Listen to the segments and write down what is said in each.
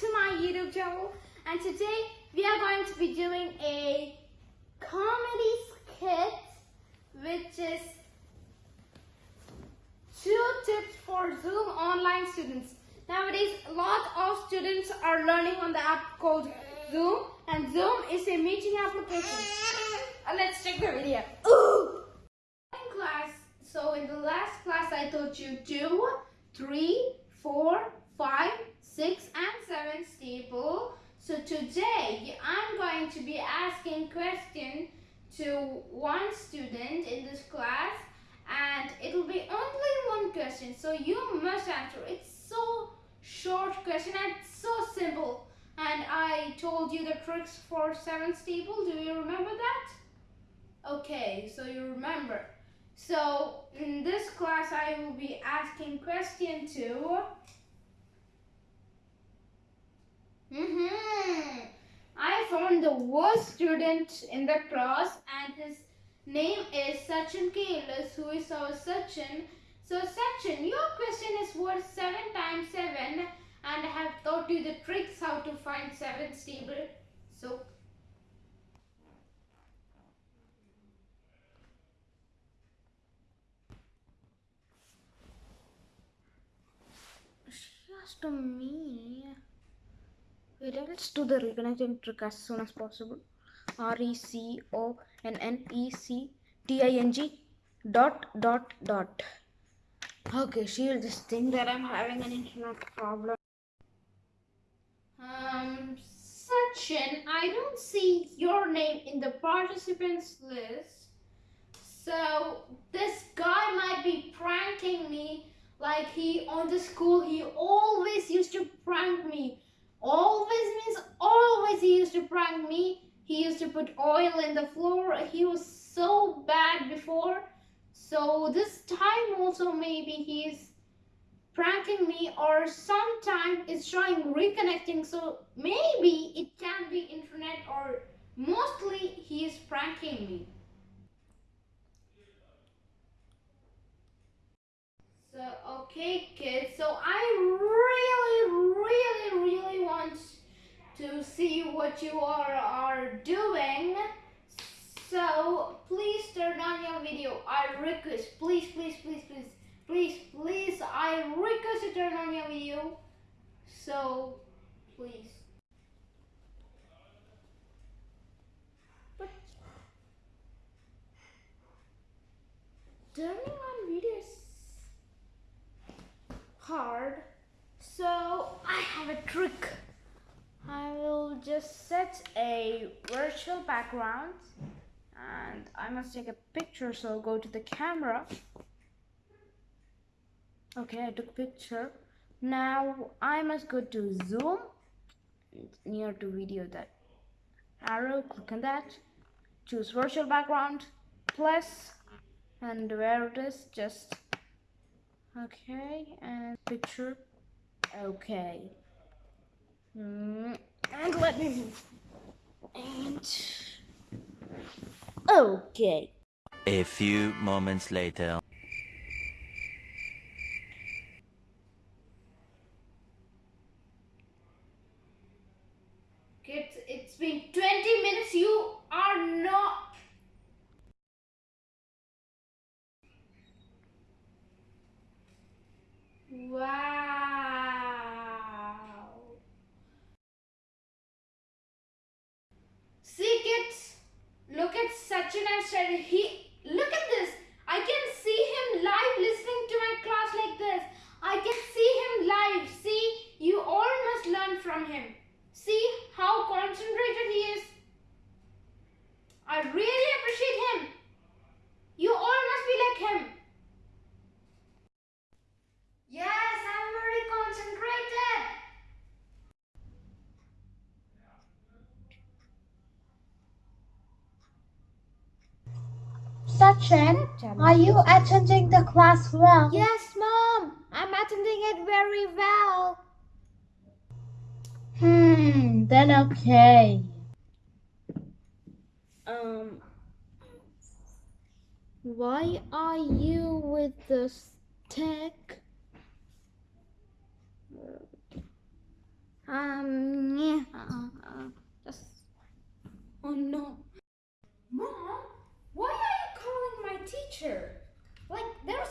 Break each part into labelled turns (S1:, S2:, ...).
S1: to my YouTube channel and today we are going to be doing a comedy skit which is two tips for Zoom online students. Nowadays a lot of students are learning on the app called Zoom and Zoom is a meeting application. Uh, let's check the video. Ooh! In class, so in the last class I taught you two, three, four, five, six, and seven staple. So today I'm going to be asking question to one student in this class, and it will be only one question. So you must answer. It's so short question and so simple. And I told you the tricks for seven staple. Do you remember that? Okay, so you remember. So in this class, I will be asking question Mm-hmm. I found the worst student in the class, and his name is Sachin Kailas, who is our Sachin. So Sachin, your question is worth seven times seven, and I have taught you the tricks how to find seven stable. So She asked me. Wait, let's do the reconnecting trick as soon as possible. R E C O N N E C T I N G dot dot dot. Okay, she'll just think that I'm having an internet problem. Um, Sachin, I don't see your name in the participants list. So this guy might be pranking me like he on the school he always used to prank me. Always means always he used to prank me. He used to put oil in the floor. He was so bad before. So this time also maybe he's pranking me or sometime it's showing reconnecting. So maybe it can be internet or mostly he is pranking me. So, okay, kids. So, I really, really, really want to see what you are, are doing. So, please turn on your video. I request. Please, please, please, please, please, please. I request you turn on your video. So, please. But turning on videos hard. So I have a trick. Just set a virtual background and I must take a picture so I'll go to the camera. Okay, I took picture. Now I must go to zoom near to video that arrow, click on that, choose virtual background, plus and where it is just Okay, and picture. Okay. Mm, and let me move. And. Okay.
S2: A few moments later.
S1: Kids, it's been 20 minutes. You are not. Wow. See, kids, look at Sachin and Sharad. He
S3: Chen, are you attending the class well?
S1: Yes, Mom. I'm attending it very well.
S3: Hmm, then okay.
S1: Um, why are you with the stick? Um, yeah. Uh, uh. Oh no. Mom, why teacher. Like, there's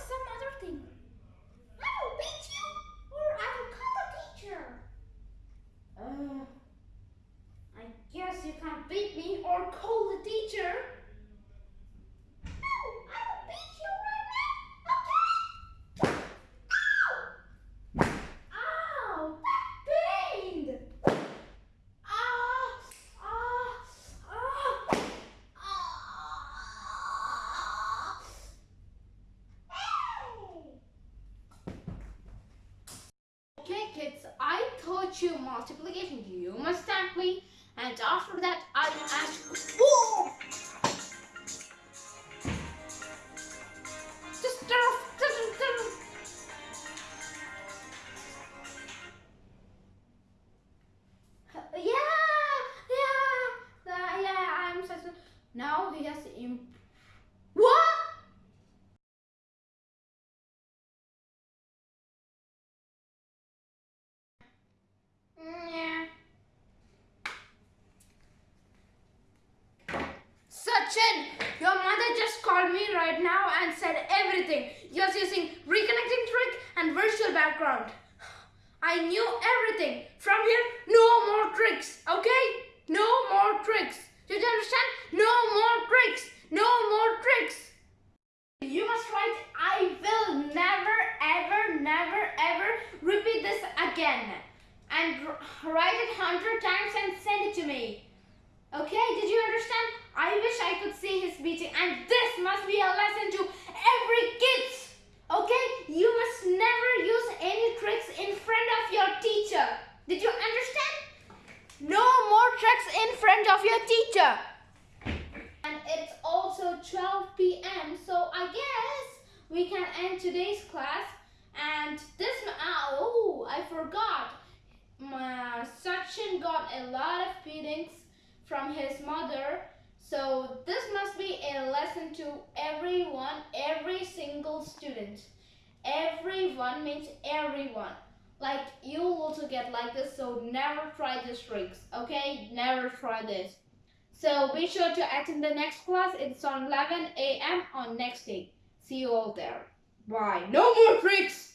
S1: you multiplication. You must simply, and after that, I ask. Whoa! Now and said everything. Just using reconnecting trick and virtual background. I knew everything. From here, no more tricks, okay? No more tricks. Did you understand? No more tricks. No more tricks. You must write, I will never, ever, never, ever repeat this again. And write it hundred times and send it to me. Okay, did you understand? I wish I could see his meeting and this must be a lesson to every kids. Okay? You must never use any tricks in front of your teacher. Did you understand? No more tricks in front of your teacher. And it's also 12 p.m. So I guess we can end today's class. And this, oh, I forgot. My, Sachin got a lot of beatings from his mother. So this must be a lesson to everyone, every single student. Everyone means everyone. Like you also get like this, so never try these tricks. Okay? Never try this. So be sure to attend the next class. It's on 11 a.m. on next day. See you all there. Bye. No more tricks!